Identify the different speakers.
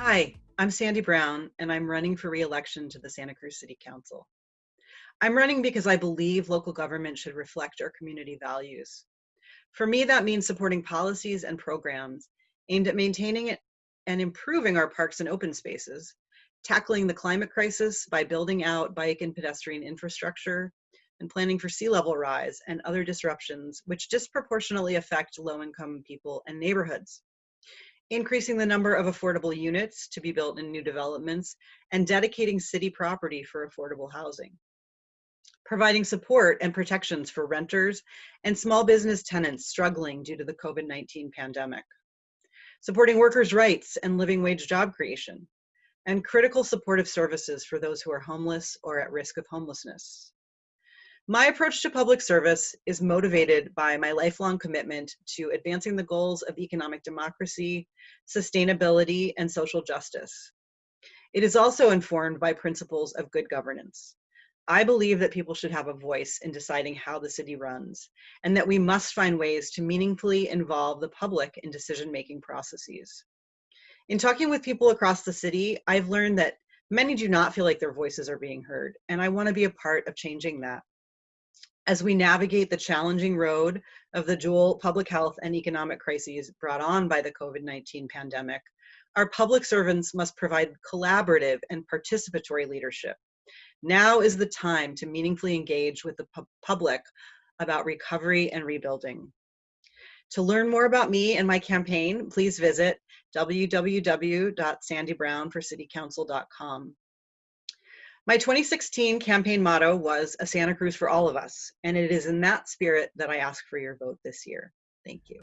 Speaker 1: Hi, I'm Sandy Brown, and I'm running for re-election to the Santa Cruz City Council. I'm running because I believe local government should reflect our community values. For me, that means supporting policies and programs aimed at maintaining and improving our parks and open spaces, tackling the climate crisis by building out bike and pedestrian infrastructure, and planning for sea level rise and other disruptions which disproportionately affect low-income people and neighborhoods increasing the number of affordable units to be built in new developments, and dedicating city property for affordable housing. Providing support and protections for renters and small business tenants struggling due to the COVID-19 pandemic. Supporting workers' rights and living wage job creation. And critical supportive services for those who are homeless or at risk of homelessness. My approach to public service is motivated by my lifelong commitment to advancing the goals of economic democracy, sustainability, and social justice. It is also informed by principles of good governance. I believe that people should have a voice in deciding how the city runs, and that we must find ways to meaningfully involve the public in decision-making processes. In talking with people across the city, I've learned that many do not feel like their voices are being heard, and I wanna be a part of changing that as we navigate the challenging road of the dual public health and economic crises brought on by the COVID-19 pandemic, our public servants must provide collaborative and participatory leadership. Now is the time to meaningfully engage with the pu public about recovery and rebuilding. To learn more about me and my campaign, please visit www.sandybrownforcitycouncil.com. My 2016 campaign motto was a Santa Cruz for all of us, and it is in that spirit that I ask for your vote this year. Thank you.